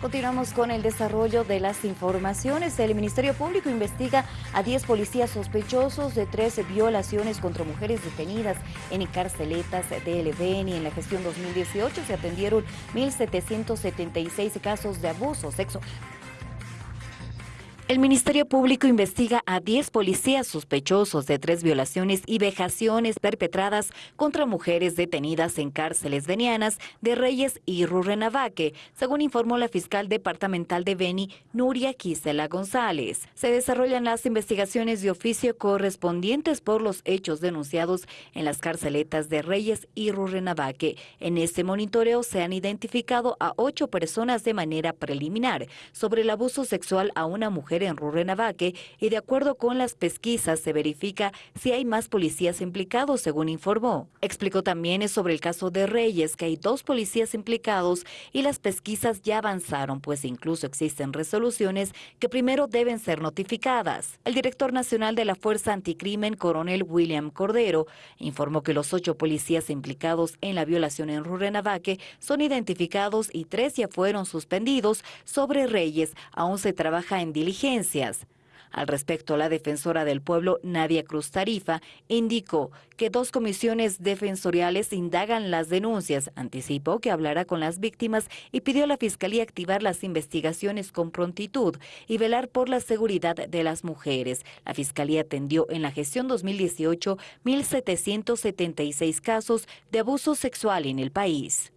Continuamos con el desarrollo de las informaciones. El Ministerio Público investiga a 10 policías sospechosos de 13 violaciones contra mujeres detenidas en carceletas de Beni. En la gestión 2018 se atendieron 1.776 casos de abuso sexual. El Ministerio Público investiga a 10 policías sospechosos de tres violaciones y vejaciones perpetradas contra mujeres detenidas en cárceles venianas de Reyes y Rurrenabaque, según informó la fiscal departamental de Beni, Nuria Quisela González. Se desarrollan las investigaciones de oficio correspondientes por los hechos denunciados en las carceletas de Reyes y Rurrenabaque. En este monitoreo se han identificado a ocho personas de manera preliminar sobre el abuso sexual a una mujer en Rurrenabaque y de acuerdo con las pesquisas se verifica si hay más policías implicados, según informó. Explicó también sobre el caso de Reyes, que hay dos policías implicados y las pesquisas ya avanzaron, pues incluso existen resoluciones que primero deben ser notificadas. El director nacional de la Fuerza Anticrimen, coronel William Cordero, informó que los ocho policías implicados en la violación en Rurrenabaque son identificados y tres ya fueron suspendidos. Sobre Reyes aún se trabaja en diligencia al respecto, la defensora del pueblo, Nadia Cruz Tarifa, indicó que dos comisiones defensoriales indagan las denuncias. Anticipó que hablará con las víctimas y pidió a la Fiscalía activar las investigaciones con prontitud y velar por la seguridad de las mujeres. La Fiscalía atendió en la gestión 2018 1.776 casos de abuso sexual en el país.